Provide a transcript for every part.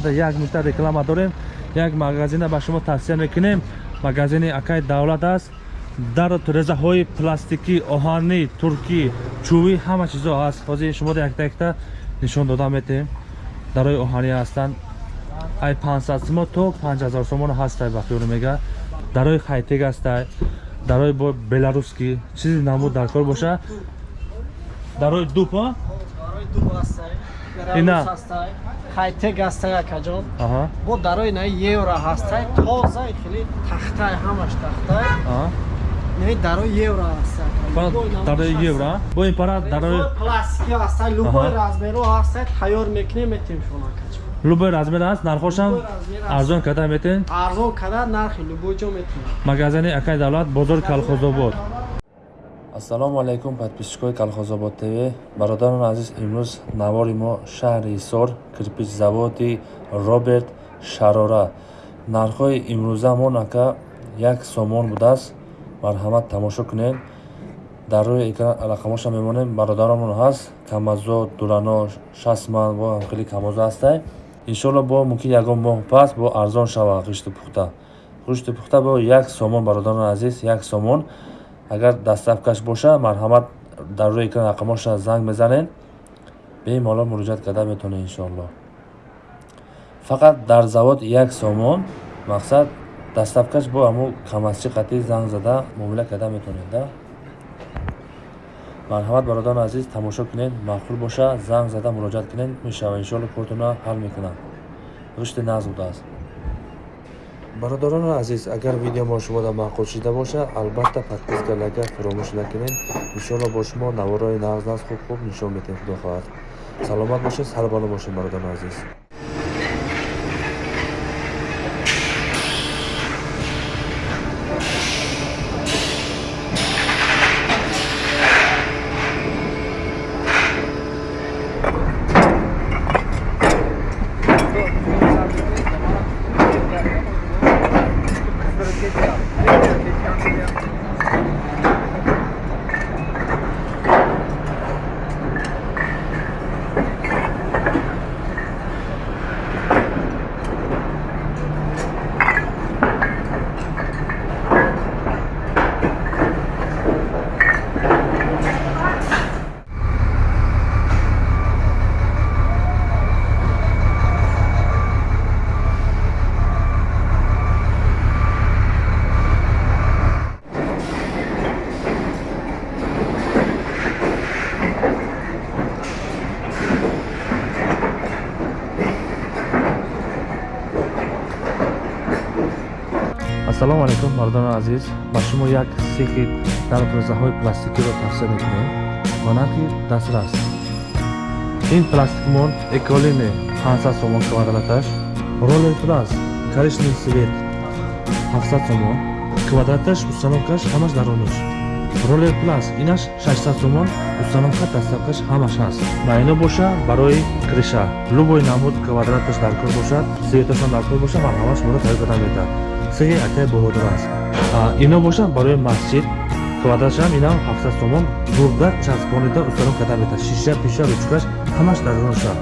як минута реклама дорем як магазина ба шумо тавсия мекунем. Магазини акай давлат аст. Дар резаҳои пластикӣ оҳанӣ туркӣ чӯбӣ ҳама чизо ҳаст ҳозир шумо якта якта нишон дода метем дарои оҳанӣ ҳастанд. Ай 500 сумо то 5000 сомон ҳастай ба хиёл мега. Дарои хайтег ҳастай дарои беларускӣ чизи намуд даркор боша. Дарои дупа ина. хайтег ҳастай акаҷон бо дарои на евро ҳастай тоза хеле тахтай ҳамаш тахтай не дарои евро ҳастай дарои евро бо ин пара дарои пластики ҳастай любой размеро ҳастай тайёр мекунем метем шумо акаҷон любой размер аст нархошам арзон карда метен арзон карда нархи любой ҷо метем магазини акай давлат бозори калхозобод ассалому алайкум подписчикои калхозобод тв. Бародарони азиз имрӯз навори мо шаҳри ҳисор кирпичзаводи роберт шарора. Нархҳои имрӯзамон ака як сомон будааст. Марҳамат тамошо кунед. Дар рӯи экран рақамоша мемонем бародарамон ҳаст. Камазо дурано шасман бо хеле камоза ҳастай. Иншоалло бо мумкин ягон моҳ пас бо арзон шава ғишту пухта. Ғишту пухта бо як сомон бародарони азиз як сомон агар дастафкаш боша марҳамат дар рӯи экран рақамоша занг мезанед бемалол муроҷиат карда метавонед иншоалло фақат дар завод як сомон мақсад дастафкаш бо ҳамо камасчи қатӣ занг зада муомила карда метавонед марҳамат бародарони азиз тамошо кунед маъқул боша занг зада муроҷиат кунед мешава иншоалло корутона ҳал мекунам ғишти нағз будааст бародарони азиз агар видеомо шумода маъқул шида бошад албатта подписка лайка фаромӯш накунед иншоалло бо шумо наворои нағз нағз хуб хуб нишон медиҳем худо хоҳад. Саломат бошед сарбаланд бошед бародарони азиз ассалому алайкум мардони азиз. Ба шумо як сехи дар резаҳои пластикиро тавсия мекунем. Нархи дастрас. Ин пластикмон эколине 500 сомон квадраташ ролер плас коричневый свет 700 сомон квадраташ установкаш ҳамаш даронуш ролер плас инаш 600 сомон установка дастафкаш ҳамаш ҳаст ба ино боша барои криша. Любой намуд квадраташ даркор бошад светашон даркор боша марҳамат шуморо тайёр карда метавад сеҳи акай боҳодир аст. Ино бошад барои масҷид. Квадратшам инам 700 сомон бурда часпонида установ карда метавад шиша пиша ручкаш ҳамаш дароноша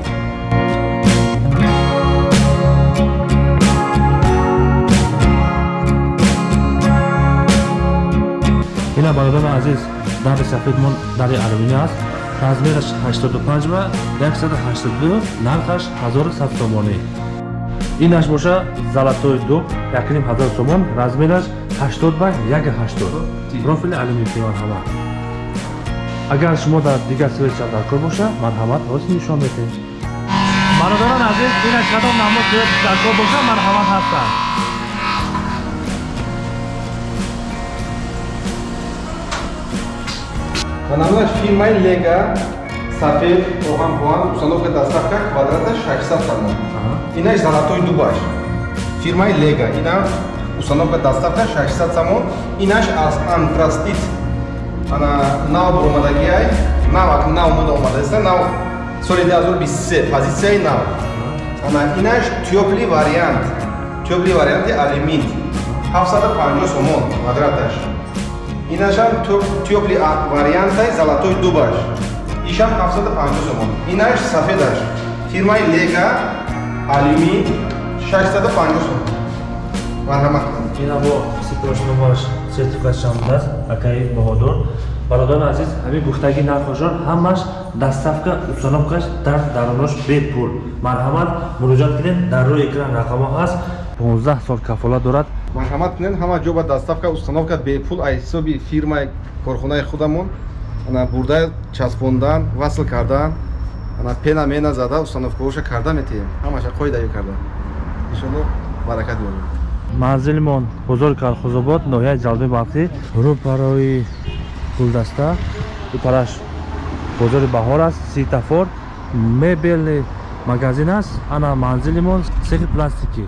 ина бародари азиз дари сафедмон дари алюмини аст. Размераш 85 ва 182 нархаш 1100 сомонӣ инаш боша золатой дуб якним ҳазор сомон размераш 80 ба 180 профили алюминтион ҳама агар шумо дар дигар светша даркор боша марҳамат ҳоз нишон метем бародарон азиз инаш кадом намуд свет даркор боша марҳамат ҳастанд. Банамаш фирмаи Лега сафед оҳан поҳан установка доставка квадрата 600 сомон. Инаш золотой дубаш. Фирмаи Лега ина установка доставка 600 сомон. Инаш аз антрастит. Ана нав омадагиай, нав нав мода омадаста, нав соли 2023 позитсияи нав. Ана инаш тёпли вариант. Тёпли варианти алюмин. 750 сомон квадраташ. инашам тёпли вариантай золотой дубаш ишам 750 сомон. Инаш сафедаш фирмаи лега алюмин 650 сум марҳамат. Кунед ина бо сипрошномааш сертификатшон будааст акаи баҳодур. Бародарони азиз ҳамин гуфтаги нархошон ҳамаш доставка установкаш дар дарунош бепул марҳамат муроҷиат кунед дар рӯи экран рақамо ҳаст. 15 сол кафолат дорад. Марҳамат кунед ҳама ҷо ба доставка установка бепул аз ҳисоби фирмаи корхонаи худамон бурда часпондан васл кардан ана пена мена зада установкаоша карда метиҳем. Ҳамаша қоидаё карда. Иншоалло баракат ёбед манзилимон бозори калхозобод ноҳияи ҷалби балхӣ рӯпарои гулдаста рӯпараш бозори баҳор аст ситафор мебелни магазин аст. Ана манзилимон сехи пластикӣ